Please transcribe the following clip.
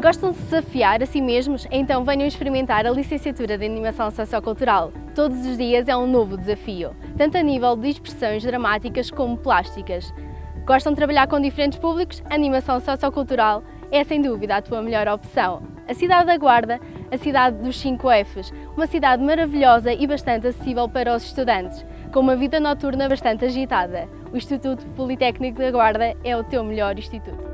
Gostam de desafiar a si mesmos? Então venham experimentar a licenciatura de Animação Sociocultural. Todos os dias é um novo desafio, tanto a nível de expressões dramáticas como plásticas. Gostam de trabalhar com diferentes públicos? Animação Sociocultural é sem dúvida a tua melhor opção. A cidade da Guarda, a cidade dos 5 Fs, uma cidade maravilhosa e bastante acessível para os estudantes, com uma vida noturna bastante agitada. O Instituto Politécnico da Guarda é o teu melhor instituto.